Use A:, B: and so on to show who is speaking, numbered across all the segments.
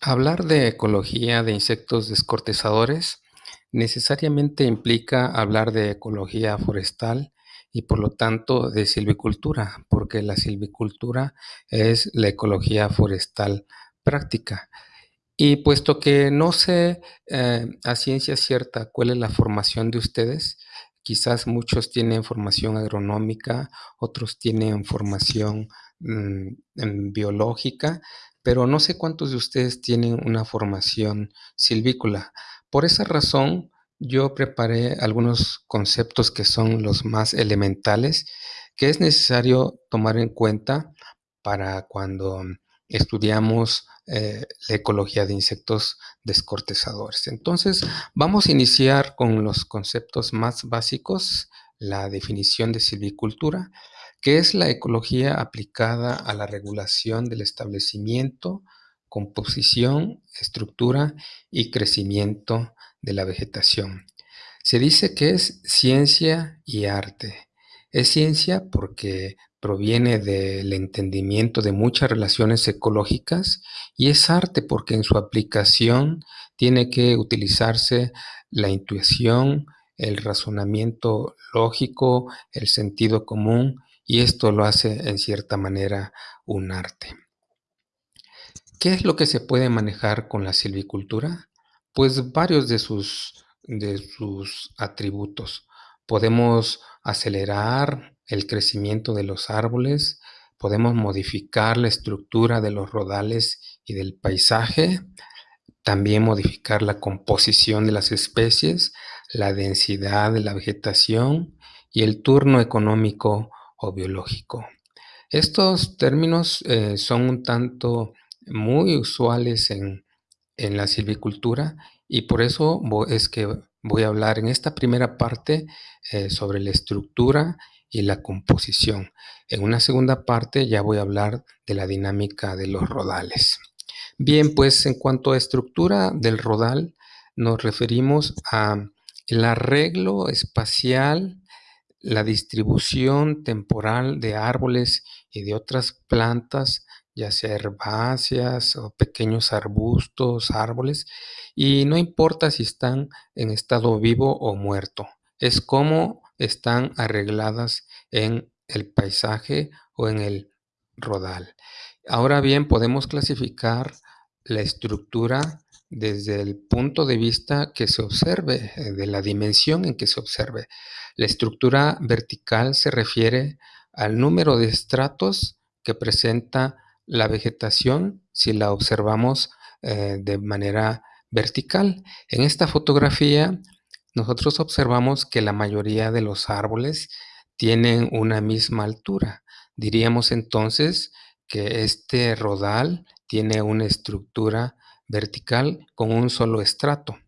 A: Hablar de ecología de insectos descortezadores necesariamente implica hablar de ecología forestal y por lo tanto de silvicultura, porque la silvicultura es la ecología forestal práctica. Y puesto que no sé eh, a ciencia cierta cuál es la formación de ustedes, quizás muchos tienen formación agronómica, otros tienen formación mm, biológica, pero no sé cuántos de ustedes tienen una formación silvícola. Por esa razón, yo preparé algunos conceptos que son los más elementales que es necesario tomar en cuenta para cuando estudiamos eh, la ecología de insectos descortezadores. Entonces, vamos a iniciar con los conceptos más básicos, la definición de silvicultura, que es la ecología aplicada a la regulación del establecimiento, composición, estructura y crecimiento de la vegetación. Se dice que es ciencia y arte. Es ciencia porque proviene del entendimiento de muchas relaciones ecológicas y es arte porque en su aplicación tiene que utilizarse la intuición, el razonamiento lógico, el sentido común y esto lo hace en cierta manera un arte. ¿Qué es lo que se puede manejar con la silvicultura? Pues varios de sus, de sus atributos. Podemos acelerar el crecimiento de los árboles, podemos modificar la estructura de los rodales y del paisaje, también modificar la composición de las especies, la densidad de la vegetación y el turno económico o biológico. Estos términos eh, son un tanto muy usuales en, la silvicultura y por eso es que voy a hablar en esta primera parte eh, sobre la estructura y la composición. En una segunda parte ya voy a hablar de la dinámica de los rodales. Bien, pues en cuanto a estructura del rodal, nos referimos a el arreglo espacial, la distribución temporal de árboles y de otras plantas, ya sea herbáceas o pequeños arbustos, árboles, y no importa si están en estado vivo o muerto, es como están arregladas en el paisaje o en el rodal. Ahora bien, podemos clasificar la estructura desde el punto de vista que se observe, eh, de la dimensión en que se observe. La estructura vertical se refiere al número de estratos que presenta la vegetación si la observamos eh, de manera vertical. En esta fotografía nosotros observamos que la mayoría de los árboles tienen una misma altura. Diríamos entonces que este rodal tiene una estructura vertical con un solo estrato.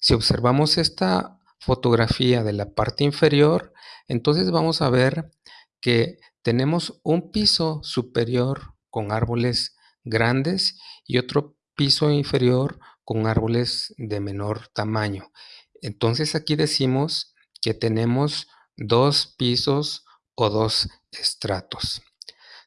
A: Si observamos esta fotografía de la parte inferior, entonces vamos a ver que tenemos un piso superior con árboles grandes y otro piso inferior con árboles de menor tamaño. Entonces aquí decimos que tenemos dos pisos o dos estratos.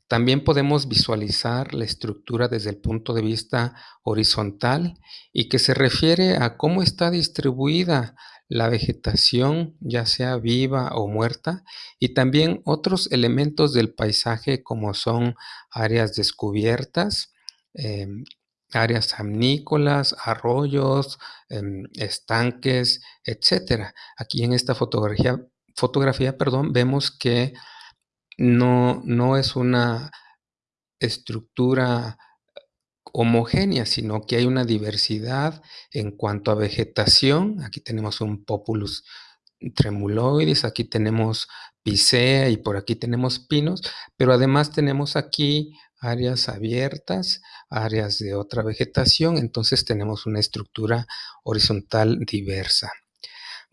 A: También podemos visualizar la estructura desde el punto de vista horizontal y que se refiere a cómo está distribuida la vegetación, ya sea viva o muerta, y también otros elementos del paisaje como son áreas descubiertas, em, áreas amnícolas, arroyos, em, estanques, etc. Aquí en esta fotografía, fotografía perdón, vemos que no, no es una estructura homogénea, sino que hay una diversidad en cuanto a vegetación. Aquí tenemos un Populus tremuloides, aquí tenemos Picea y por aquí tenemos pinos, pero además tenemos aquí áreas abiertas, áreas de otra vegetación, entonces tenemos una estructura horizontal diversa.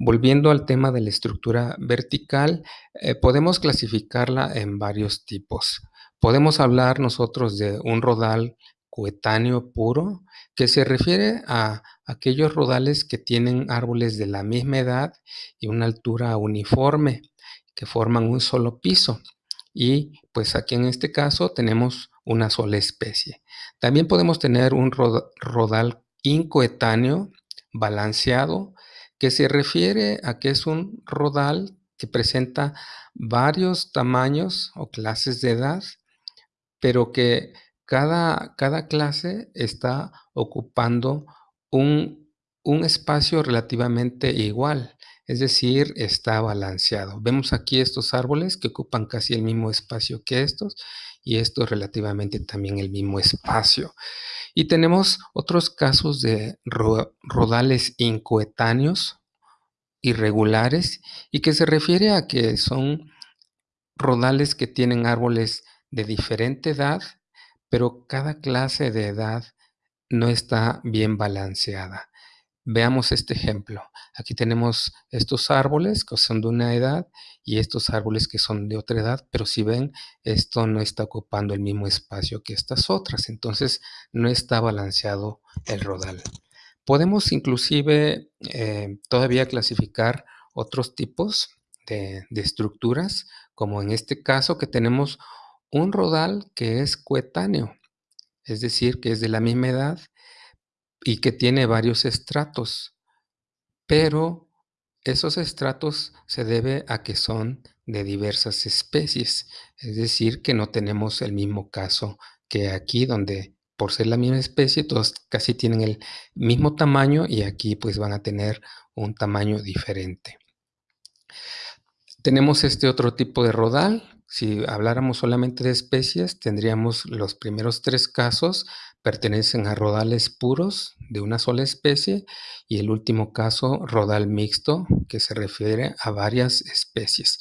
A: Volviendo al tema de la estructura vertical, eh, podemos clasificarla en varios tipos. Podemos hablar nosotros de un rodal coetáneo puro, que se refiere a aquellos rodales que tienen árboles de la misma edad y una altura uniforme, que forman un solo piso. y pues aquí en este caso tenemos una sola especie. También podemos tener un rodal incoetáneo balanceado que se refiere a que es un rodal que presenta varios tamaños o clases de edad, pero que cada, cada clase está ocupando un, un espacio relativamente igual, es decir, está balanceado. Vemos aquí estos árboles que ocupan casi el mismo espacio que estos y estos relativamente también el mismo espacio. Y tenemos otros casos de rodales incoetáneos, irregulares, y que se refiere a que son rodales que tienen árboles de diferente edad, pero cada clase de edad no está bien balanceada. Veamos este ejemplo. Aquí tenemos estos árboles que son de una edad y estos árboles que son de otra edad, pero si ven, esto no está ocupando el mismo espacio que estas otras, entonces no está balanceado el rodal. Podemos inclusive eh, todavía clasificar otros tipos de, de estructuras, como en este caso que tenemos un rodal que es coetáneo, es decir, que es de la misma edad y que tiene varios estratos, pero esos estratos se debe a que son de diversas especies, es decir, que no tenemos el mismo caso que aquí donde por ser la misma especie todos casi tienen el mismo tamaño y aquí pues van a tener un tamaño diferente. Tenemos este otro tipo de rodal si habláramos solamente de especies, tendríamos los primeros tres casos pertenecen a rodales puros de una sola especie y el último caso, rodal mixto, que se refiere a varias especies.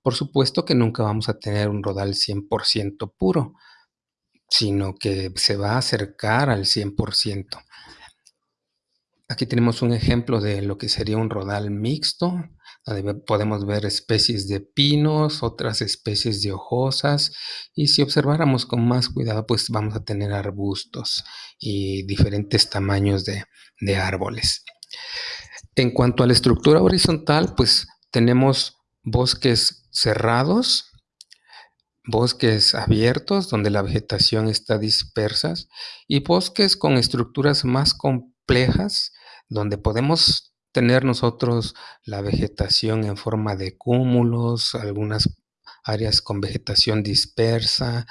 A: Por supuesto que nunca vamos a tener un rodal 100% puro, sino que se va a acercar al 100%. Aquí tenemos un ejemplo de lo que sería un rodal mixto, podemos ver especies de pinos, otras especies de hojosas y si observáramos con más cuidado pues vamos a tener arbustos y diferentes tamaños de, de árboles. En cuanto a la estructura horizontal pues tenemos bosques cerrados, bosques abiertos donde la vegetación está dispersa y bosques con estructuras más complejas donde podemos tener nosotros la vegetación en forma de cúmulos, algunas áreas con vegetación dispersa,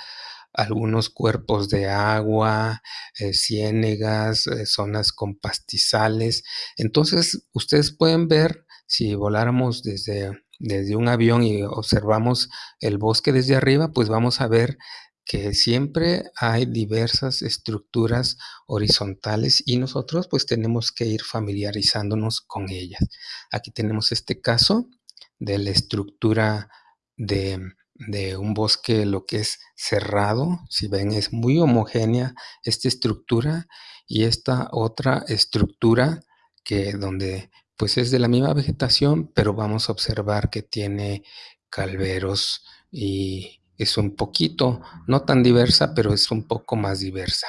A: algunos cuerpos de agua, eh, ciénegas, eh, zonas con pastizales. Entonces, ustedes pueden ver, si voláramos desde, desde un avión y observamos el bosque desde arriba, pues vamos a ver que siempre hay diversas estructuras horizontales y nosotros pues tenemos que ir familiarizándonos con ellas. Aquí tenemos este caso de la estructura de, un bosque, lo que es cerrado. Si ven, es muy homogénea esta estructura y esta otra estructura que donde pues es de la misma vegetación, pero vamos a observar que tiene calveros y es un poquito, no tan diversa, pero es un poco más diversa.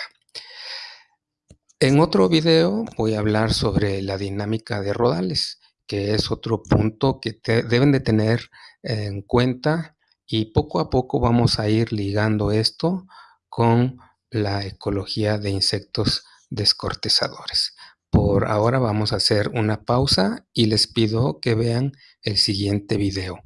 A: En otro video voy a hablar sobre la dinámica de rodales, que es otro punto que deben de tener en cuenta y poco a poco vamos a ir ligando esto con la ecología de insectos descortezadores. Por ahora vamos a hacer una pausa y les pido que vean el siguiente video.